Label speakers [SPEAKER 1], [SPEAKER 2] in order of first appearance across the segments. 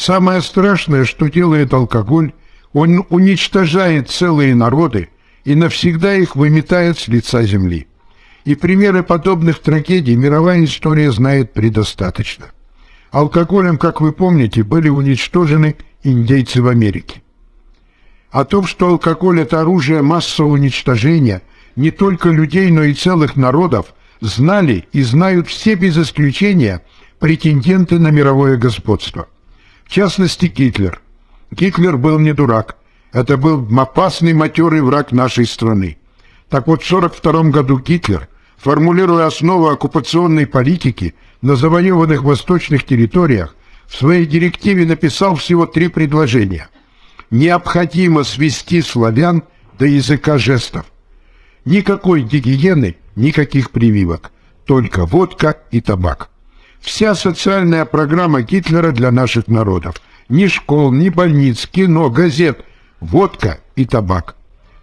[SPEAKER 1] Самое страшное, что делает алкоголь, он уничтожает целые народы и навсегда их выметает с лица земли. И примеры подобных трагедий мировая история знает предостаточно. Алкоголем, как вы помните, были уничтожены индейцы в Америке. О том, что алкоголь – это оружие массового уничтожения не только людей, но и целых народов, знали и знают все без исключения претенденты на мировое господство. В частности, Гитлер. Гитлер был не дурак. Это был опасный матерый враг нашей страны. Так вот, в 1942 году Гитлер, формулируя основы оккупационной политики на завоеванных восточных территориях, в своей директиве написал всего три предложения. Необходимо свести славян до языка жестов. Никакой гигиены, никаких прививок, только водка и табак. Вся социальная программа Гитлера для наших народов. Ни школ, ни больниц, кино, газет, водка и табак.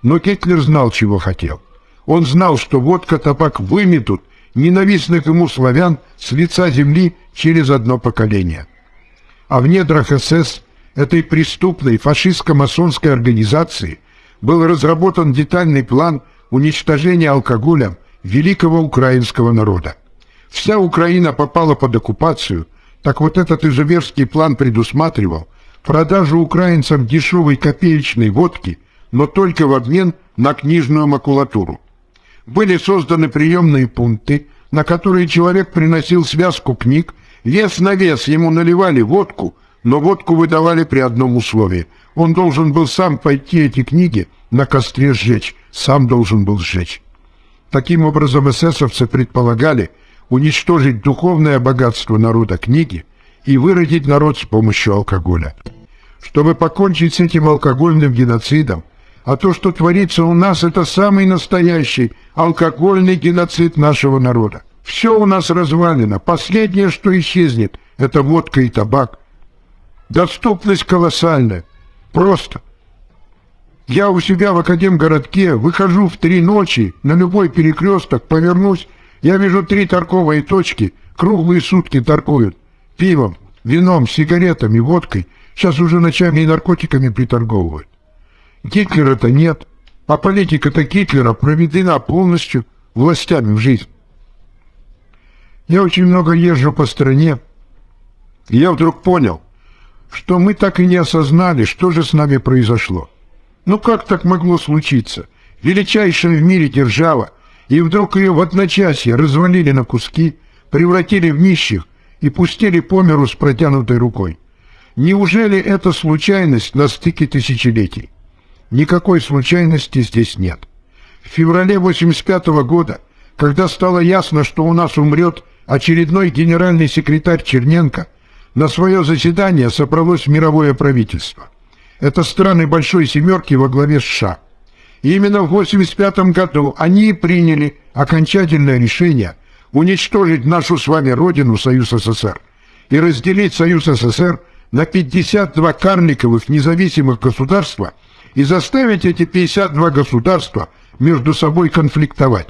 [SPEAKER 1] Но Гитлер знал, чего хотел. Он знал, что водка, табак выметут ненавистных ему славян с лица земли через одно поколение. А в недрах СС этой преступной фашистско-масонской организации был разработан детальный план уничтожения алкоголя великого украинского народа. Вся Украина попала под оккупацию, так вот этот изуверский план предусматривал продажу украинцам дешевой копеечной водки, но только в обмен на книжную макулатуру. Были созданы приемные пункты, на которые человек приносил связку книг, вес на вес ему наливали водку, но водку выдавали при одном условии. Он должен был сам пойти эти книги на костре сжечь, сам должен был сжечь. Таким образом, эсэсовцы предполагали уничтожить духовное богатство народа книги и выродить народ с помощью алкоголя. Чтобы покончить с этим алкогольным геноцидом, а то, что творится у нас, это самый настоящий алкогольный геноцид нашего народа. Все у нас развалено. Последнее, что исчезнет, это водка и табак. Доступность колоссальная. Просто. Я у себя в Академгородке выхожу в три ночи на любой перекресток, повернусь, я вижу три торговые точки, круглые сутки торгуют. Пивом, вином, сигаретами, водкой. Сейчас уже ночами и наркотиками приторговывают. Гитлера-то нет, а политика-то Гитлера проведена полностью властями в жизнь. Я очень много езжу по стране, и я вдруг понял, что мы так и не осознали, что же с нами произошло. Ну как так могло случиться? Величайшая в мире держава, и вдруг ее в одночасье развалили на куски, превратили в нищих и пустили по миру с протянутой рукой. Неужели это случайность на стыке тысячелетий? Никакой случайности здесь нет. В феврале 85 -го года, когда стало ясно, что у нас умрет очередной генеральный секретарь Черненко, на свое заседание собралось мировое правительство – это страны Большой Семерки во главе США. И именно в 1985 году они приняли окончательное решение уничтожить нашу с вами родину Союз СССР и разделить Союз СССР на 52 карликовых независимых государства и заставить эти 52 государства между собой конфликтовать.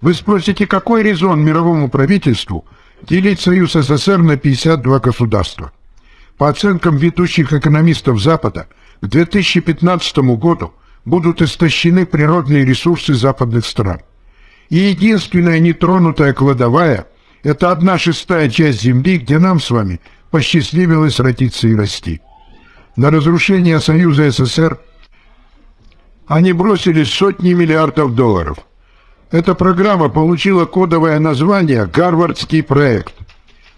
[SPEAKER 1] Вы спросите, какой резон мировому правительству делить Союз СССР на 52 государства? По оценкам ведущих экономистов Запада, к 2015 году будут истощены природные ресурсы западных стран. И единственная нетронутая кладовая – это одна шестая часть Земли, где нам с вами посчастливилось родиться и расти. На разрушение Союза СССР они бросили сотни миллиардов долларов. Эта программа получила кодовое название «Гарвардский проект».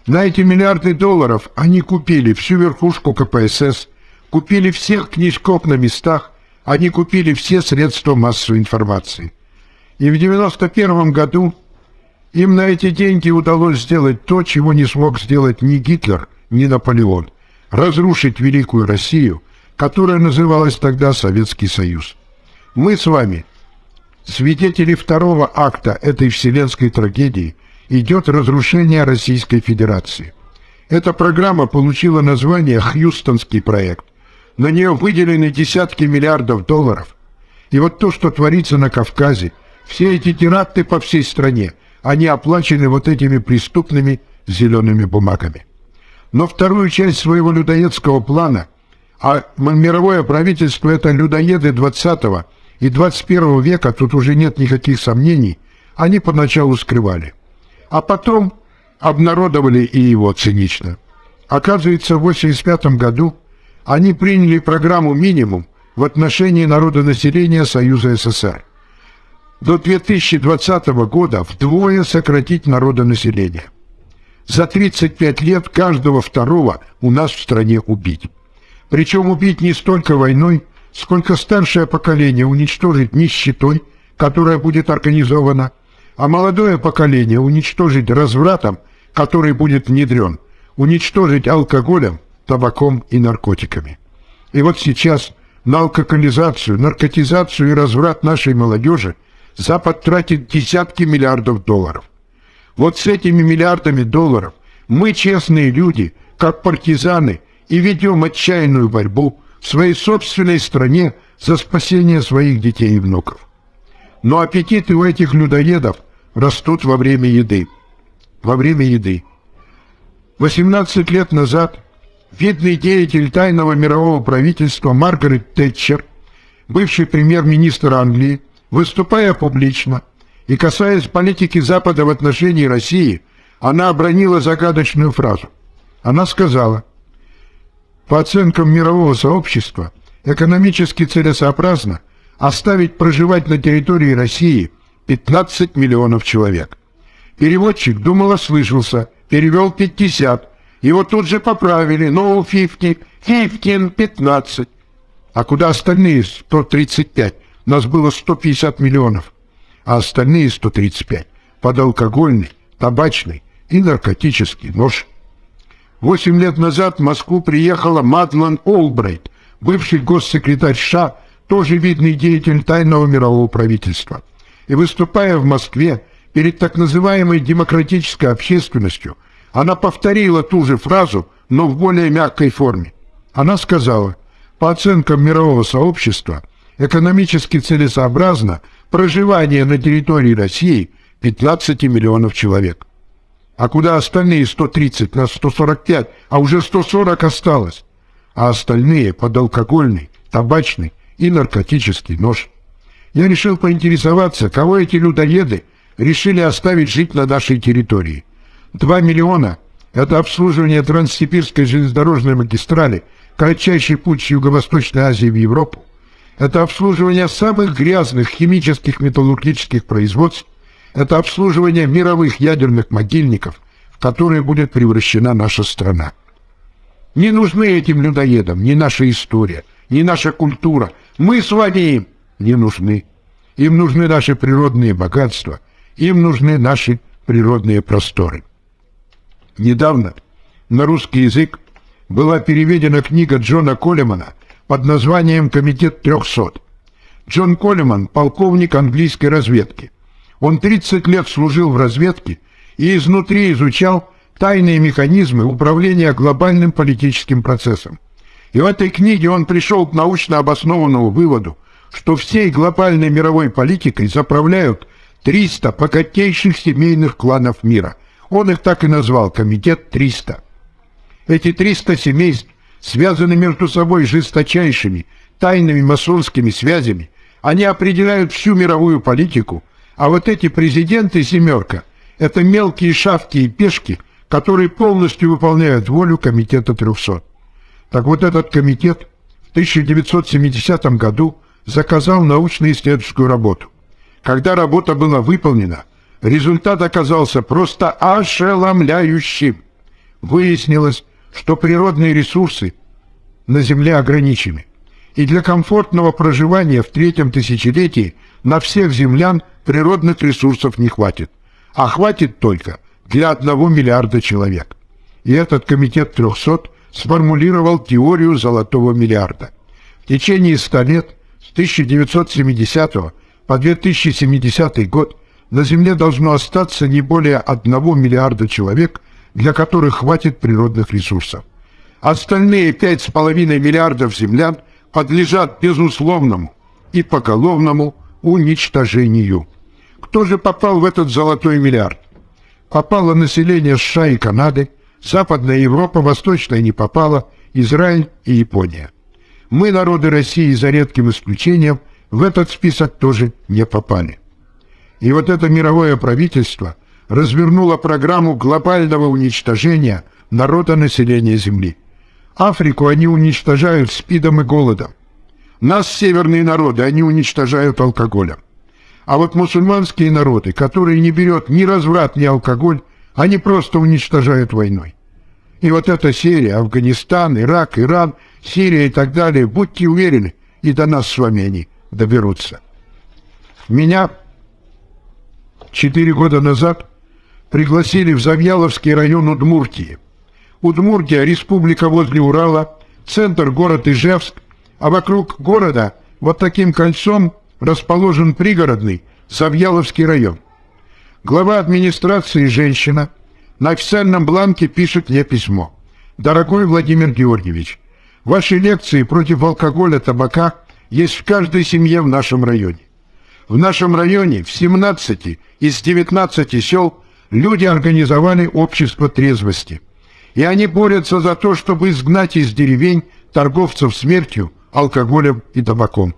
[SPEAKER 1] На эти миллиарды долларов они купили всю верхушку КПСС, купили всех книжков на местах, они купили все средства массовой информации. И в 91 году им на эти деньги удалось сделать то, чего не смог сделать ни Гитлер, ни Наполеон – разрушить Великую Россию, которая называлась тогда Советский Союз. Мы с вами, свидетели второго акта этой вселенской трагедии – идет разрушение Российской Федерации. Эта программа получила название «Хьюстонский проект». На нее выделены десятки миллиардов долларов. И вот то, что творится на Кавказе, все эти теракты по всей стране, они оплачены вот этими преступными зелеными бумагами. Но вторую часть своего людоедского плана, а мировое правительство это людоеды 20 и 21 века, тут уже нет никаких сомнений, они поначалу скрывали. А потом обнародовали и его цинично. Оказывается, в 1985 году они приняли программу «Минимум» в отношении народонаселения Союза СССР. До 2020 года вдвое сократить народонаселение. За 35 лет каждого второго у нас в стране убить. Причем убить не столько войной, сколько старшее поколение уничтожить нищетой, которая будет организована, а молодое поколение уничтожить развратом, который будет внедрен, уничтожить алкоголем, табаком и наркотиками. И вот сейчас на алкоголизацию, наркотизацию и разврат нашей молодежи Запад тратит десятки миллиардов долларов. Вот с этими миллиардами долларов мы, честные люди, как партизаны, и ведем отчаянную борьбу в своей собственной стране за спасение своих детей и внуков. Но аппетиты у этих людоедов растут во время еды. Во время еды. 18 лет назад видный деятель тайного мирового правительства Маргарет Тэтчер, бывший премьер-министр Англии, выступая публично и касаясь политики Запада в отношении России, она обронила загадочную фразу. Она сказала, по оценкам мирового сообщества, экономически целесообразно оставить проживать на территории России 15 миллионов человек. Переводчик думал ослышался, перевел 50, его тут же поправили, no 50, 15, 15. А куда остальные 135? Нас было 150 миллионов, а остальные 135 под алкогольный, табачный и наркотический нож. Восемь лет назад в Москву приехала Мадлен Олбрайт, бывший госсекретарь США, тоже видный деятель тайного мирового правительства. И выступая в Москве перед так называемой демократической общественностью, она повторила ту же фразу, но в более мягкой форме. Она сказала, по оценкам мирового сообщества, экономически целесообразно проживание на территории России 15 миллионов человек. А куда остальные 130, нас 145, а уже 140 осталось. А остальные под алкогольный, табачный и наркотический нож. Я решил поинтересоваться, кого эти людоеды решили оставить жить на нашей территории. Два миллиона – это обслуживание Транссибирской железнодорожной магистрали, кратчайший путь с Юго-Восточной Азии в Европу. Это обслуживание самых грязных химических металлургических производств это обслуживание мировых ядерных могильников, в которые будет превращена наша страна. Не нужны этим людоедам ни наша история, ни наша культура. Мы с вами им не нужны. Им нужны наши природные богатства, им нужны наши природные просторы. Недавно на русский язык была переведена книга Джона Колемана под названием «Комитет 300». Джон Колеман – полковник английской разведки – он 30 лет служил в разведке и изнутри изучал тайные механизмы управления глобальным политическим процессом. И в этой книге он пришел к научно обоснованному выводу, что всей глобальной мировой политикой заправляют 300 богатейших семейных кланов мира. Он их так и назвал «Комитет 300». Эти 300 семейств связаны между собой жесточайшими, тайными масонскими связями. Они определяют всю мировую политику а вот эти президенты «семерка» — это мелкие шавки и пешки, которые полностью выполняют волю Комитета 300. Так вот этот комитет в 1970 году заказал научно-исследовательскую работу. Когда работа была выполнена, результат оказался просто ошеломляющим. Выяснилось, что природные ресурсы на Земле ограничены, и для комфортного проживания в третьем тысячелетии на всех землян природных ресурсов не хватит, а хватит только для одного миллиарда человек. И этот комитет 300 сформулировал теорию золотого миллиарда. В течение 100 лет, с 1970 по 2070 год, на Земле должно остаться не более 1 миллиарда человек, для которых хватит природных ресурсов. Остальные 5,5 миллиардов землян подлежат безусловному и поголовному уничтожению. Кто же попал в этот золотой миллиард? Попало население США и Канады, Западная Европа, Восточная не попала, Израиль и Япония. Мы, народы России, за редким исключением, в этот список тоже не попали. И вот это мировое правительство развернуло программу глобального уничтожения народа населения Земли. Африку они уничтожают спидом и голодом. Нас, северные народы, они уничтожают алкоголем. А вот мусульманские народы, которые не берет ни разврат, ни алкоголь, они просто уничтожают войной. И вот эта серия, Афганистан, Ирак, Иран, Сирия и так далее, будьте уверены, и до нас с вами они доберутся. Меня четыре года назад пригласили в Завьяловский район Удмуртии. Удмуртия – республика возле Урала, центр город Ижевск, а вокруг города вот таким кольцом расположен пригородный Завьяловский район. Глава администрации женщина на официальном бланке пишет мне письмо. «Дорогой Владимир Георгиевич, ваши лекции против алкоголя, табака есть в каждой семье в нашем районе. В нашем районе в 17 из 19 сел люди организовали общество трезвости. И они борются за то, чтобы изгнать из деревень торговцев смертью, алкоголем и табаком.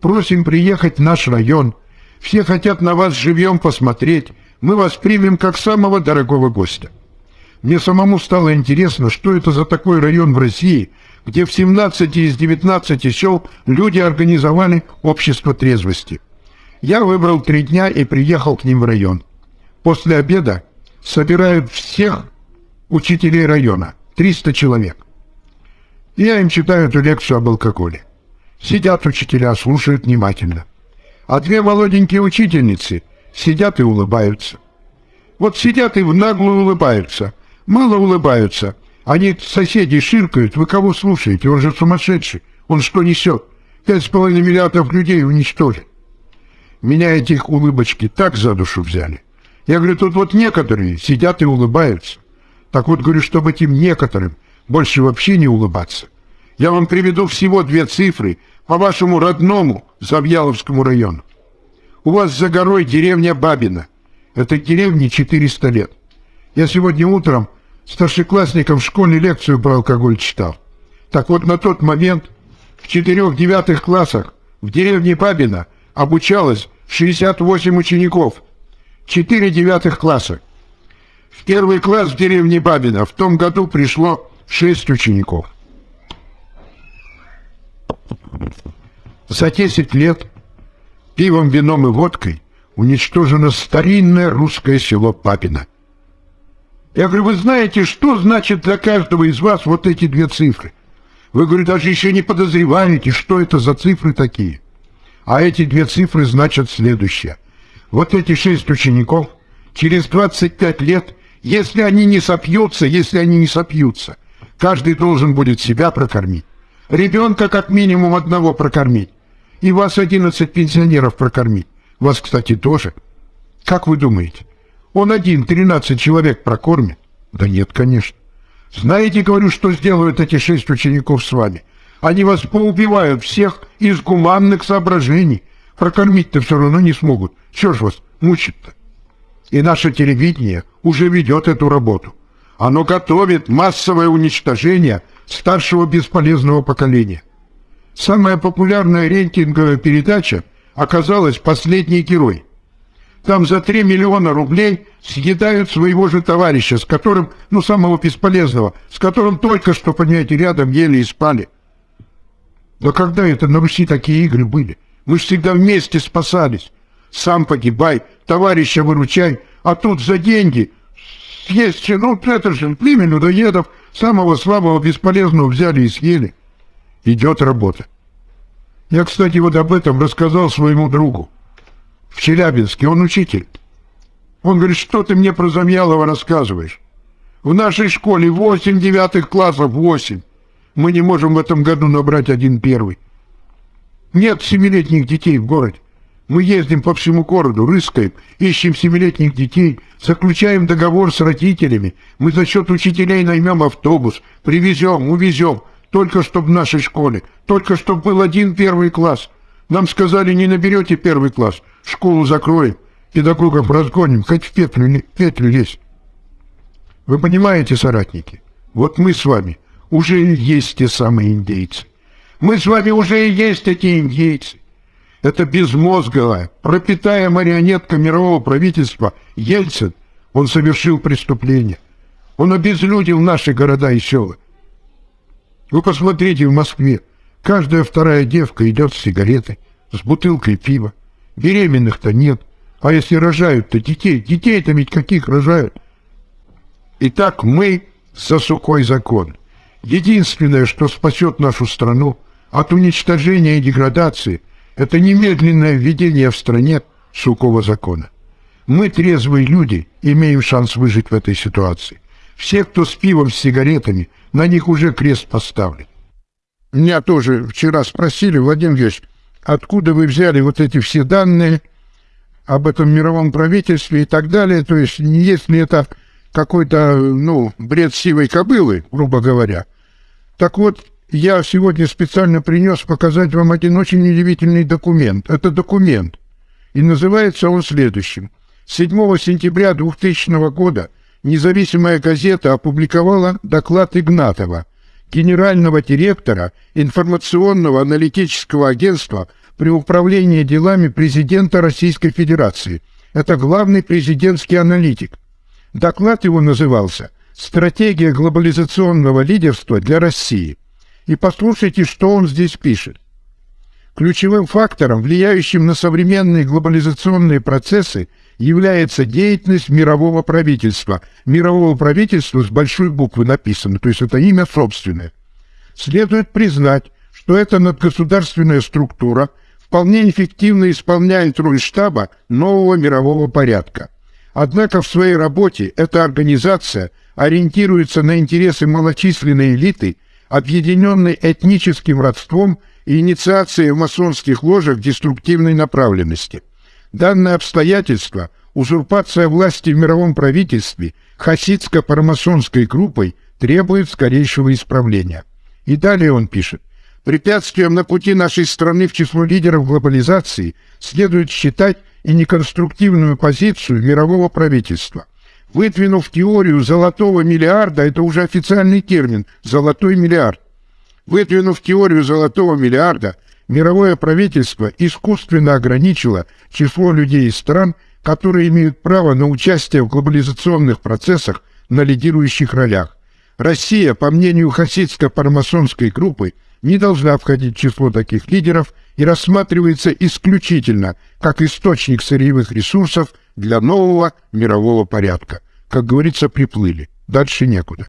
[SPEAKER 1] Просим приехать в наш район. Все хотят на вас живьем посмотреть. Мы вас примем как самого дорогого гостя. Мне самому стало интересно, что это за такой район в России, где в 17 из 19 сел люди организовали общество трезвости. Я выбрал три дня и приехал к ним в район. После обеда собирают всех учителей района, 300 человек. Я им читаю эту лекцию об алкоголе. Сидят учителя, слушают внимательно. А две молоденькие учительницы сидят и улыбаются. Вот сидят и в наглую улыбаются. Мало улыбаются. Они соседи ширкают. Вы кого слушаете? Он же сумасшедший. Он что несет? Пять с половиной миллиардов людей уничтожит. Меня этих улыбочки так за душу взяли. Я говорю, тут вот некоторые сидят и улыбаются. Так вот, говорю, чтобы этим некоторым больше вообще не улыбаться. Я вам приведу всего две цифры по вашему родному Завьяловскому району. У вас за горой деревня Бабина. Этой деревне 400 лет. Я сегодня утром старшеклассникам в школе лекцию про алкоголь читал. Так вот, на тот момент в четырех-девятых классах в деревне Бабина обучалось 68 учеников. Четыре девятых класса. В первый класс в деревне Бабина в том году пришло шесть учеников. За 10 лет пивом, вином и водкой уничтожено старинное русское село Папино. Я говорю, вы знаете, что значит для каждого из вас вот эти две цифры? Вы, говорю, даже еще не подозреваете, что это за цифры такие. А эти две цифры значат следующее. Вот эти шесть учеников через 25 лет, если они не сопьются, если они не сопьются, каждый должен будет себя прокормить. Ребенка как минимум одного прокормить. И вас 11 пенсионеров прокормить. Вас, кстати, тоже. Как вы думаете, он один 13 человек прокормит? Да нет, конечно. Знаете, говорю, что сделают эти шесть учеников с вами? Они вас поубивают всех из гуманных соображений. Прокормить-то все равно не смогут. Чего ж вас мучит-то? И наше телевидение уже ведет эту работу. Оно готовит массовое уничтожение старшего бесполезного поколения. Самая популярная рейтинговая передача оказалась «Последний герой». Там за 3 миллиона рублей съедают своего же товарища, с которым, ну, самого бесполезного, с которым только что, понимаете, рядом ели и спали. Да когда это на Руси такие игры были? Мы всегда вместе спасались. Сам погибай, товарища выручай, а тут за деньги съесть, ну, это же племя людоедов, самого слабого, бесполезного взяли и съели. Идет работа. Я, кстати, вот об этом рассказал своему другу. В Челябинске он учитель. Он говорит, что ты мне про Замьялова рассказываешь? В нашей школе восемь девятых классов, восемь. Мы не можем в этом году набрать один первый. Нет семилетних детей в городе. Мы ездим по всему городу, рыскаем, ищем семилетних детей, заключаем договор с родителями. Мы за счет учителей наймем автобус, привезем, увезем. Только чтоб в нашей школе, только чтоб был один первый класс. Нам сказали, не наберете первый класс, школу закроем, педагогов разгоним, хоть в петлю, петлю лезь. Вы понимаете, соратники? Вот мы с вами уже есть те самые индейцы. Мы с вами уже и есть эти индейцы. Это безмозговая, пропитая марионетка мирового правительства Ельцин, он совершил преступление. Он обезлюдил наши города и села. Вы посмотрите в Москве. Каждая вторая девка идет с сигаретой, с бутылкой пива. Беременных-то нет. А если рожают-то детей, детей-то ведь каких рожают? Итак, мы за сухой закон. Единственное, что спасет нашу страну от уничтожения и деградации, это немедленное введение в стране сухого закона. Мы, трезвые люди, имеем шанс выжить в этой ситуации. Все, кто с пивом, с сигаретами, на них уже крест поставлен. Меня тоже вчера спросили, Владимир Ильич, откуда вы взяли вот эти все данные об этом мировом правительстве и так далее, то есть если это какой-то, ну, бред сивой кобылы, грубо говоря. Так вот, я сегодня специально принес показать вам один очень удивительный документ. Это документ. И называется он следующим. 7 сентября 2000 года независимая газета опубликовала доклад Игнатова, генерального директора информационного аналитического агентства при управлении делами президента Российской Федерации. Это главный президентский аналитик. Доклад его назывался «Стратегия глобализационного лидерства для России». И послушайте, что он здесь пишет. Ключевым фактором, влияющим на современные глобализационные процессы, является деятельность мирового правительства. Мирового правительства с большой буквы написано, то есть это имя собственное. Следует признать, что эта надгосударственная структура вполне эффективно исполняет роль штаба нового мирового порядка. Однако в своей работе эта организация ориентируется на интересы малочисленной элиты, объединенной этническим родством и инициацией в масонских ложах деструктивной направленности. Данное обстоятельство, узурпация власти в мировом правительстве хасидско-парамасонской группой требует скорейшего исправления. И далее он пишет. Препятствием на пути нашей страны в число лидеров глобализации следует считать и неконструктивную позицию мирового правительства. Выдвинув теорию золотого миллиарда, это уже официальный термин «золотой миллиард», выдвинув теорию золотого миллиарда – мировое правительство искусственно ограничило число людей из стран, которые имеют право на участие в глобализационных процессах на лидирующих ролях. Россия, по мнению хасидско-парамасонской группы, не должна входить в число таких лидеров и рассматривается исключительно как источник сырьевых ресурсов для нового мирового порядка. Как говорится, приплыли. Дальше некуда.